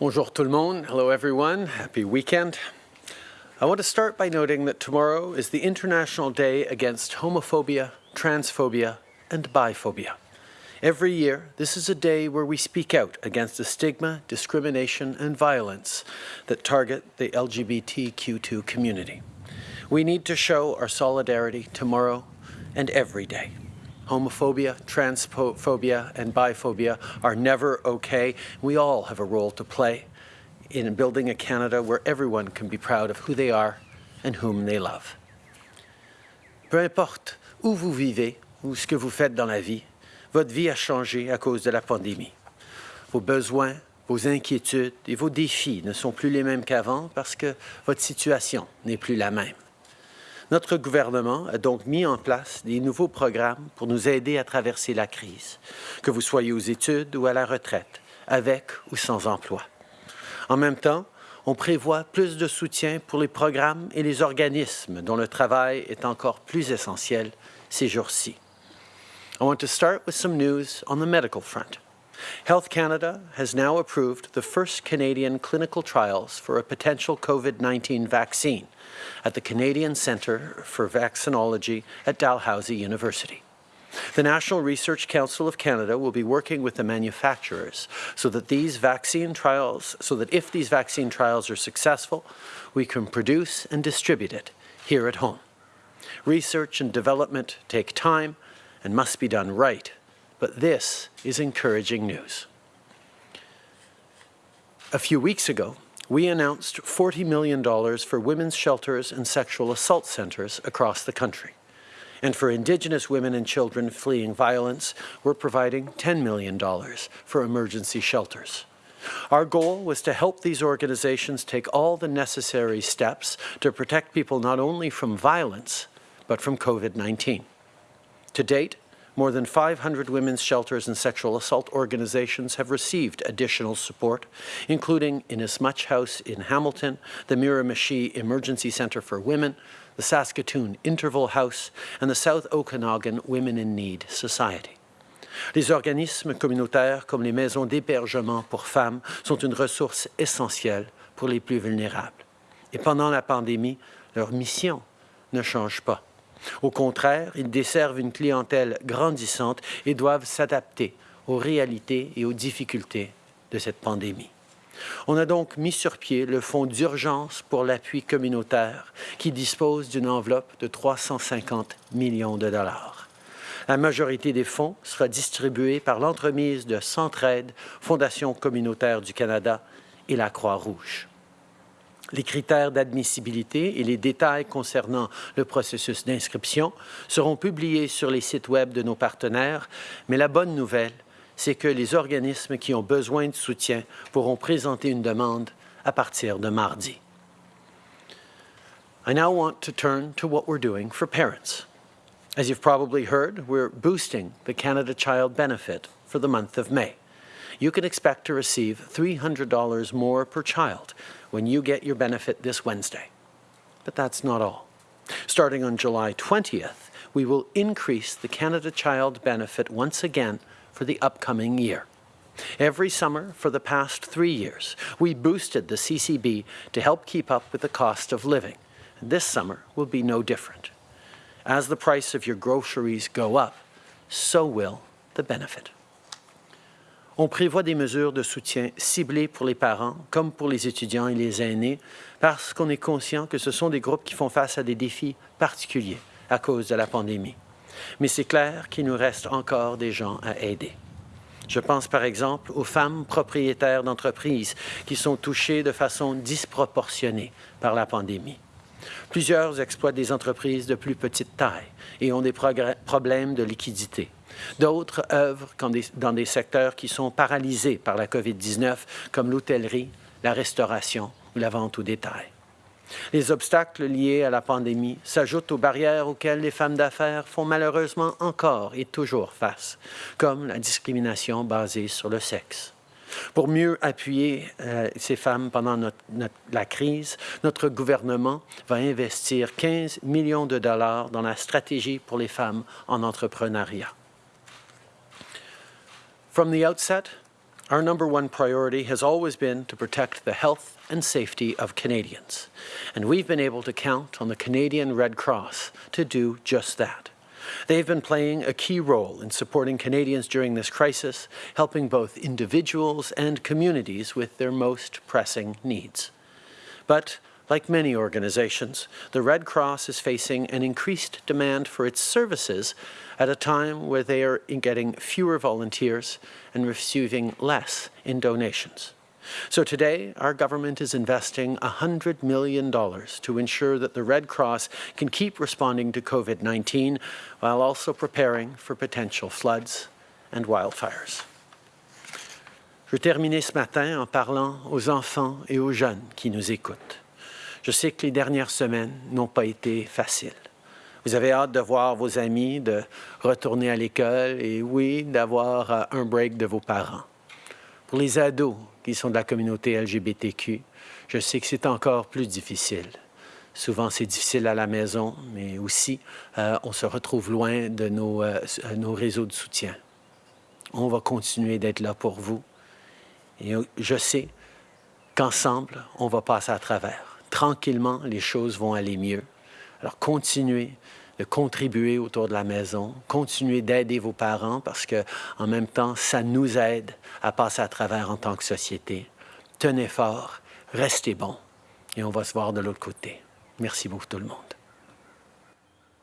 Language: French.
Bonjour tout le monde. Hello everyone. Happy weekend. I want to start by noting that tomorrow is the International Day Against Homophobia, Transphobia and Biphobia. Every year, this is a day where we speak out against the stigma, discrimination and violence that target the LGBTQ2 community. We need to show our solidarity tomorrow and every day. Homophobia, transphobia, and biphobia are never okay. We all have a role to play in building a Canada where everyone can be proud of who they are and whom they love. Peu importe où vous vivez ou ce que vous faites dans la vie, votre vie a changé à cause de la pandémie. Vos besoins, vos inquiétudes et vos défis ne sont plus les mêmes qu'avant parce que votre situation n'est plus la même. Notre gouvernement a donc mis en place des nouveaux programmes pour nous aider à traverser la crise, que vous soyez aux études ou à la retraite, avec ou sans emploi. En même temps, on prévoit plus de soutien pour les programmes et les organismes dont le travail est encore plus essentiel ces jours-ci. I want to start with some news on the medical front. Health Canada has now approved the first Canadian clinical trials for a potential COVID-19 vaccine at the Canadian Centre for Vaccinology at Dalhousie University. The National Research Council of Canada will be working with the manufacturers so that these vaccine trials, so that if these vaccine trials are successful, we can produce and distribute it here at home. Research and development take time and must be done right, but this is encouraging news. A few weeks ago, we announced $40 million for women's shelters and sexual assault centres across the country. And for Indigenous women and children fleeing violence, we're providing $10 million for emergency shelters. Our goal was to help these organizations take all the necessary steps to protect people not only from violence, but from COVID-19. To date, more than 500 women's shelters and sexual assault organizations have received additional support, including Inasmuch House in Hamilton, the Miramichi Emergency Centre for Women, the Saskatoon Interval House, and the South Okanagan Women in Need Society. Les organismes communautaires comme les maisons d'hébergement pour femmes sont une ressource essentielle pour les plus vulnérables. Et pendant la pandémie, leur mission ne change pas. Au contraire, ils desservent une clientèle grandissante et doivent s'adapter aux réalités et aux difficultés de cette pandémie. On a donc mis sur pied le Fonds d'urgence pour l'appui communautaire qui dispose d'une enveloppe de 350 millions de dollars. La majorité des fonds sera distribuée par l'entremise de Centraide, Fondation communautaire du Canada et la Croix-Rouge. Les critères d'admissibilité et les détails concernant le processus d'inscription seront publiés sur les sites Web de nos partenaires, mais la bonne nouvelle, c'est que les organismes qui ont besoin de soutien pourront présenter une demande à partir de mardi. I now want to turn to what we're doing for parents. As you've probably heard, we're boosting the Canada Child Benefit for the month of May. You can expect to receive $300 more per child when you get your benefit this Wednesday. But that's not all. Starting on July 20th, we will increase the Canada Child Benefit once again for the upcoming year. Every summer for the past three years, we boosted the CCB to help keep up with the cost of living. This summer will be no different. As the price of your groceries go up, so will the benefit. On prévoit des mesures de soutien ciblées pour les parents, comme pour les étudiants et les aînés, parce qu'on est conscient que ce sont des groupes qui font face à des défis particuliers à cause de la pandémie. Mais c'est clair qu'il nous reste encore des gens à aider. Je pense par exemple aux femmes propriétaires d'entreprises qui sont touchées de façon disproportionnée par la pandémie. Plusieurs exploitent des entreprises de plus petite taille et ont des problèmes de liquidité. D'autres œuvrent dans des secteurs qui sont paralysés par la COVID-19, comme l'hôtellerie, la restauration ou la vente au détail. Les obstacles liés à la pandémie s'ajoutent aux barrières auxquelles les femmes d'affaires font malheureusement encore et toujours face, comme la discrimination basée sur le sexe. Pour mieux appuyer euh, ces femmes pendant la crise, notre gouvernement va investir 15 millions de dollars dans la stratégie pour les femmes en entrepreneuriat. From the outset, Our number one priority has always been to protect the health and safety of Canadians, and we've been able to count on the Canadian Red Cross to do just that. They've been playing a key role in supporting Canadians during this crisis, helping both individuals and communities with their most pressing needs. But like many organizations, the Red Cross is facing an increased demand for its services at a time where they are getting fewer volunteers and receiving less in donations. So today, our government is investing $100 million to ensure that the Red Cross can keep responding to COVID-19 while also preparing for potential floods and wildfires. Je terminer ce matin en parlant aux enfants et aux jeunes qui nous écoutent. Je sais que les dernières semaines n'ont pas été faciles. Vous avez hâte de voir vos amis, de retourner à l'école et oui, d'avoir euh, un break de vos parents. Pour les ados qui sont de la communauté LGBTQ, je sais que c'est encore plus difficile. Souvent, c'est difficile à la maison, mais aussi, euh, on se retrouve loin de nos, euh, nos réseaux de soutien. On va continuer d'être là pour vous. Et je sais qu'ensemble, on va passer à travers tranquillement, les choses vont aller mieux. Alors, continuez de contribuer autour de la maison, continuez d'aider vos parents parce que, en même temps, ça nous aide à passer à travers en tant que société. Tenez fort, restez bons et on va se voir de l'autre côté. Merci beaucoup tout le monde.